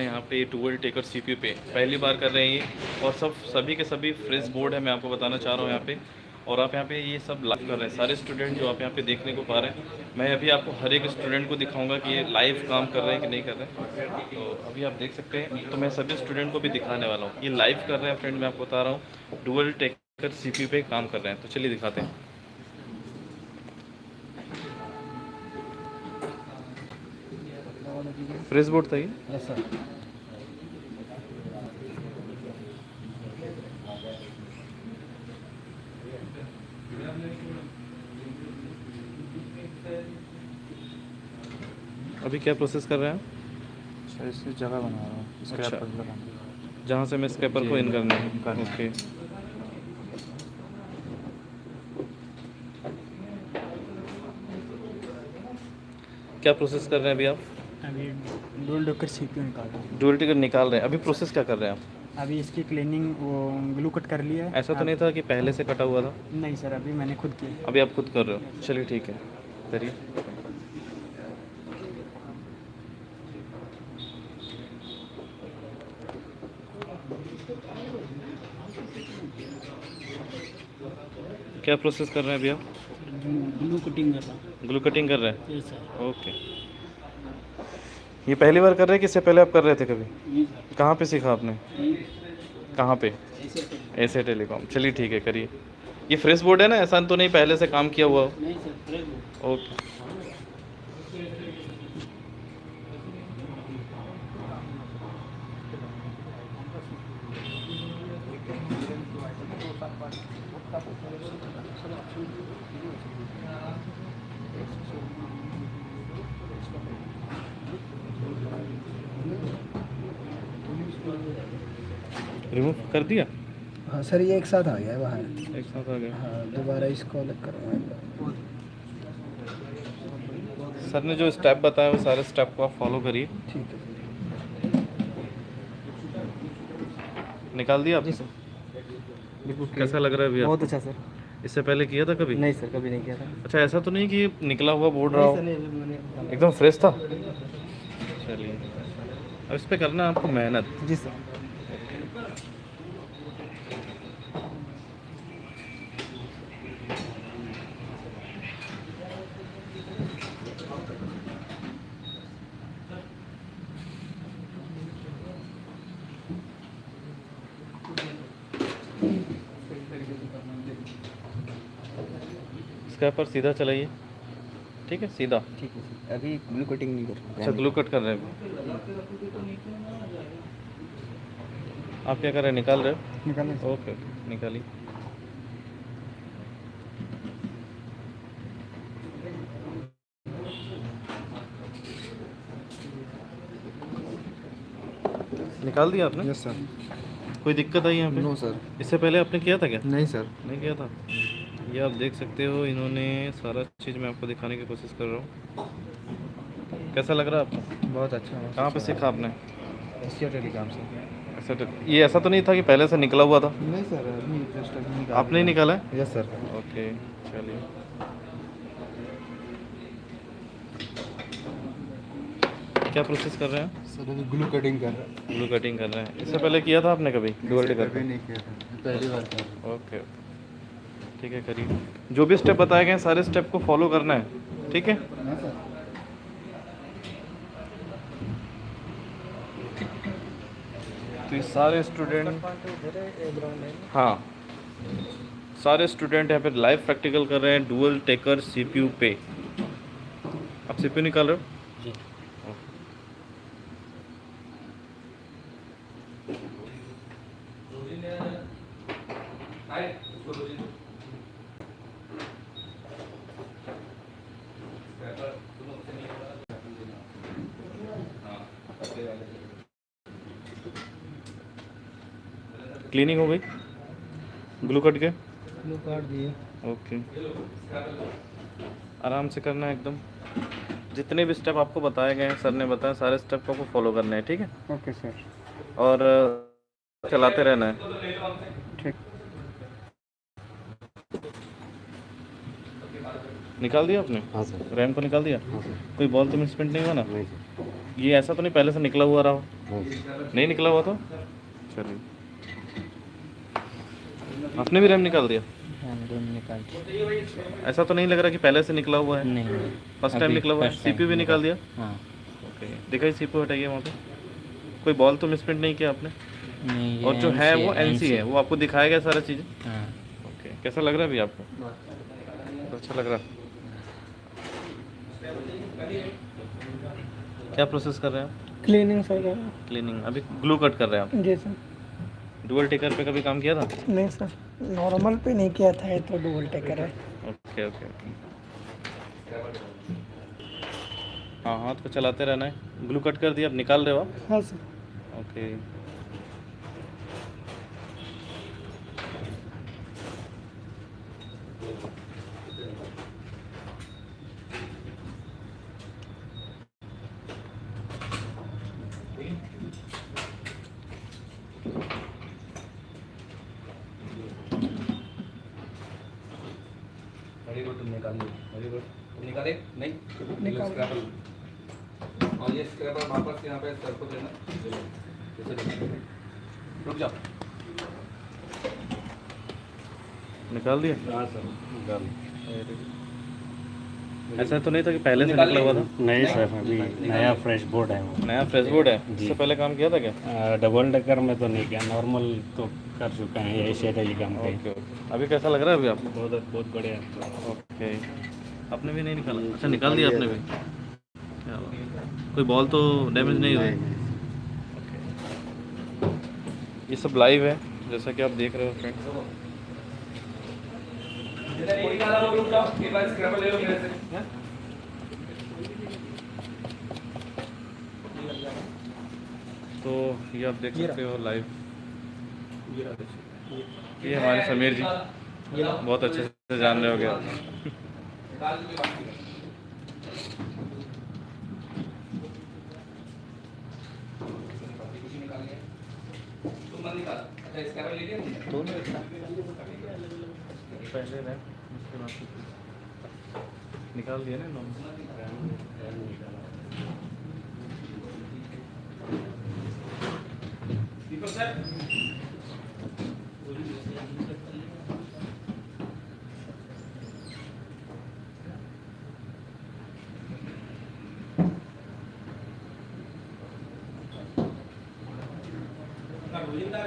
यहाँ पे twelve taker सी पे। पहली बार कर रहे हैं ये। और सब, सभी के सभी फ्रेश बोर्ड है, मैं आपको बताना चाह रहा हूँ यहाँ पे। और आप यहाँ पे ये सब लाइव कर रहे हैं। सारे स्टूडेंट जो आप यहाँ पे देखने को पा रहे हैं। मैं अभी आपको हर एक स्टूडेंट को दिखाऊँगा कि ये लाइव काम कर रहे हैं कि नहीं कर रहे हैं। तो अभी आप देख सकते हैं। तो मैं सभी स्टूडेंट को भी दिखाने वाला हूँ। ये लाइव कर रहे हैं फ्रेंड मैं आपको बता रहा हूँ। डुअल टेकर सीपीयू पे काम कर रहे हैं। तो चलिए दिखाते हैं। फ्रेश बोर्ड था ये? सर अभी क्या प्रोसेस कर रहे हैं सर इसकी जगह बना रहा हूँ। अच्छा। जहाँ से मैं स्केपर को इन करना करना है। ओके क्या प्रोसेस कर रहे हैं अभी आप? अभी डोल डॉकर सी निकाल रहा हूँ। डुअल टिकट निकाल रहे हैं। अभी प्रोसेस क्या कर रहे हैं आप? अभी इसकी क्लीनिंग वो ग्लू कट कर लिया है। ऐसा तो नहीं था कि पहले से कटा हुआ था? नहीं सर अभी मैंने खुद किया अभी आप खुद कर रहे हो? चलिए ठीक है। करिए। क्या प्रोसेस कर रहे हैं अभी आप? ग्लू कटिंग कर रहा हूँ। ग्लू कटिंग कर रहे हैं? ओके ये पहली बार कर रहे हैं कि इससे पहले आप कर रहे थे कभी? कहाँ पे सीखा आपने? कहाँ पे? ऐसे टेलीकॉम। चलिए ठीक है करिए। ये फ्रेश बोर्ड है ना? ऐसा तो नहीं पहले से काम किया हुआ हो? नहीं सर रिमूव कर दिया? हाँ सर ये एक साथ आ गया है बाहर। एक साथ आ गया। हाँ दोबारा इसको अलग करवाएँगे सर ने जो स्टेप बताया वो सारे स्टेप को आप फॉलो करिए। ठीक है। निकाल दिया आप जी सर। बिल्कुल कैसा लग रहा है भैया बहुत अच्छा सर। इससे पहले किया था कभी? नहीं सर कभी नहीं किया था। अच्छा ऐसा तो नहीं कि निकला हुआ बोर्ड रहा हो? एकदम फ्रेश था? चलिए। अब इस पर करना है आपको मेहनत। जी सर। स्क्रैपर सीधा चलाइए। ठीक है? सीधा। ठीक है अभी ग्लू कटिंग नहीं कर रहा अच्छा ग्लू कट कर रहे हैं। आप क्या कर रहे हैं? निकाल रहे हो? निकालना ओके ओके निकालिए। निकाल दिया आपने? Yes sir. कोई दिक्कत आई यहाँ पे? No sir. इससे पहले आपने किया था क्या? नहीं सर। नहीं किया था? ये आप देख सकते हो इन्होंने सारा चीज़ मैं आपको दिखाने की कोशिश कर रहा हूँ। कैसा लग रहा है आपको? बहुत अच्छा कहाँ पे सीखा आपने? एशिया टेलीकॉम से। ऐसा तो ये ऐसा तो नहीं था कि पहले से निकला हुआ था? नहीं सर अभी जस्ट आपने ही निकाला है? यस सर ओके चलिए। क्या प्रोसेस कर रहे हैं? सर अभी ग्लू कटिंग कर रहा ब्लू कटिंग कर रहे हैं। इससे पहले किया था आपने कभी? डुअल कभी नहीं किया था। पहली बार ओके। ठीक है करिए जो भी स्टेप बताए गए हैं सारे स्टेप को फॉलो करना है ठीक है? हाँ तो ये सारे स्टूडेंट हाँ। सारे स्टूडेंट यहाँ पे लाइव प्रैक्टिकल कर रहे हैं डुअल टेकर सीपीयू पे आप सीपीयू निकाल रहे हो? जी। क्लीनिंग हो गई? ग्लू कट के ग्लू काट दिए ओके। आराम से करना है एकदम। जितने भी स्टेप आपको बताए गए हैं सर ने बताया सारे स्टेप को आपको फॉलो करने हैं ठीक है? Okay sir. और चलाते रहना है। ठीक। निकाल दिया आपने? हाँ सर। रैम को निकाल दिया? हाँ सर। कोई बॉल तो मिसप्रिंट नहीं हुआ ना? नहीं ये ऐसा तो नहीं पहले से निकला हुआ रहा हो? नहीं निकला हुआ तो? चलिए। आपने भी रैम निकाल दिया? हाँ निकाल दिया। ऐसा तो नहीं लग रहा कि पहले से निकला हुआ है? नहीं फ़र्स्ट टाइम निकला हुआ है? सीपीयू भी निकाल। दिया? हाँ। ओके दिखाई सीपीयू हटाइए वहाँ पे। कोई बॉल तो मिसप्रिंट नहीं किया आपने? नहीं और जो है वो एनसी है वो आपको दिखाया गया सारा चीज़? हाँ। ओके कैसा लग रहा है अभी आपको? अच्छा लग रहा। है क्या प्रोसेस कर रहे हैं आप? क्लीनिंग सर क्लीनिंग अभी ग्लू कट कर रहे हैं आप? जी सर। डुअल टेकर पे कभी काम किया था? नहीं सर नॉर्मल पे नहीं किया था ये तो डुअल टेकर है। ओके ओके हाँ हाथ को चलाते रहना है। ग्लू कट कर दिया अब निकाल रहे हो आप? हाँ सर। ओके वेरी गुड तुम निकाल लो वेरी गुड तुम निकाले नहीं? निकाल। स्क्रैपल और ये स्क्रैपर वापस यहाँ पे सर को देना। जैसे। रुक जाओ। निकाल दिया? हाँ सर निकाल ऐसा तो नहीं था कि पहले से निकला हुआ था? नहीं सर अभी नया फ्रेश बोर्ड है वो। नया फ्रेश बोर्ड है? इससे पहले काम किया था क्या? डबल डेकर में तो नहीं किया। नॉर्मल तो कर चुका है एशिया टेलीकॉम पे। Okay okay. अभी कैसा लग रहा है अभी आपको? बहुत बहुत बढ़िया। ओके। आपने भी नहीं निकाला? अच्छा निकाल दिया आपने भी। क्या बात है। कोई बॉल तो डैमेज नहीं हुई? ये सब लाइव है जैसा कि आप देख रहे हो। फ्रेंड्स निकाला वो रुक जाओ एक बार स्क्रैपर ले लो मेरे से तो ये आप देख सकते हो लाइव ये हमारे समीर जी। बहुत अच्छे से जान रहे हो गया दो निकाल। अच्छा स्क्रैपर ले लिया तुमने? दोनों एक साथ पहले रैम उसके बाद निकाल दिया ना नॉर्मल सर दीपक सर रोहिंदा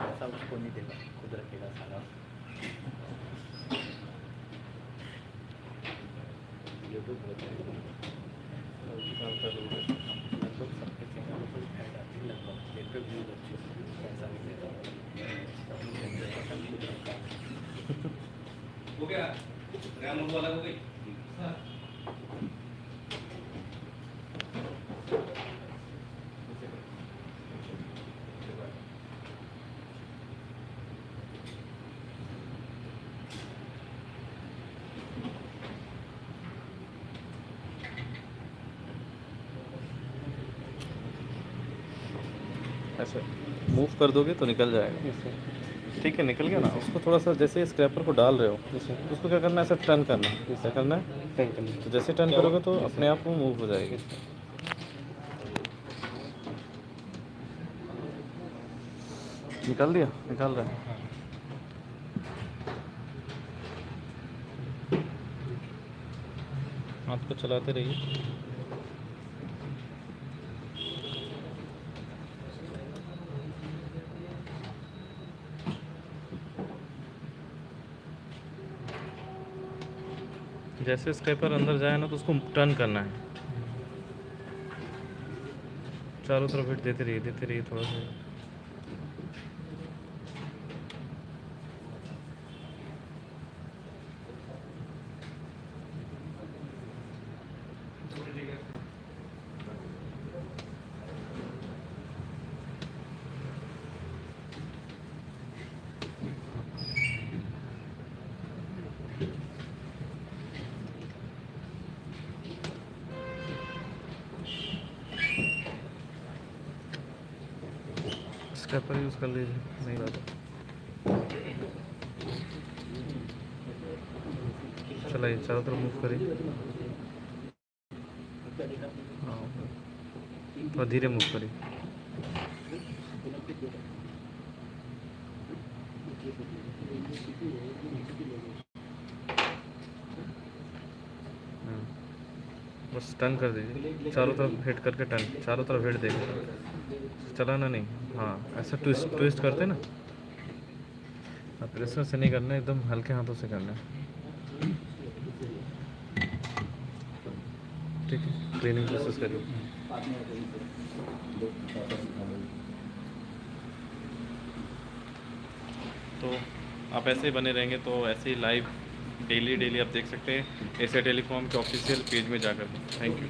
ऐसा उसको नहीं देगा खुद रखेगा सारा यूट्यूब लगभग सबके चैनल पर ऐड आती है लगभग एक पे व्यूज़ अच्छे पैसा भी देगा हो गया रैम अलग हो गई ऐसे। मूव कर दोगे तो निकल जाएगा। ठीक है निकल गया ना। उसको थोड़ा सा जैसे स्क्रैपर को डाल रहे हो उसको क्या करना है? ऐसा टर्न करना है। क्या करना है? तो जैसे टर्न करोगे तो अपने आप वो मूव हो जाएगी। निकाल दिया? निकाल रहा है। हाथ को चलाते रहिए। जैसे स्क्रैपर अंदर जाए ना तो उसको टर्न करना है। चारों तरफ़ हिट देते रहिए देते रहिए थोड़ा सा। स्टेपर यूज़ कर लीजिए, नहीं ज़्यादा चलाइए, चारों तरफ़ मूव करिए। हाँ। थोड़ा धीरे मूव करिए। हाँ। बस टर्न कर दीजिए। चारों तरफ़ हिट करके टर्न चारों तरफ़ हिट देंगे चलाना नहीं। हाँ ऐसा ट्विस्ट ट्विस्ट करते ना। हाँ प्रेशर से नहीं करना, एकदम हल्के हाथों से करना। ठीक है क्लीनिंग प्रोसेस करिए। तो आप ऐसे ही बने रहेंगे तो ऐसे ही लाइव डेली डेली आप देख सकते हैं। एशिया टेलीकॉम के ऑफिशियल पेज में जाकर। Thank you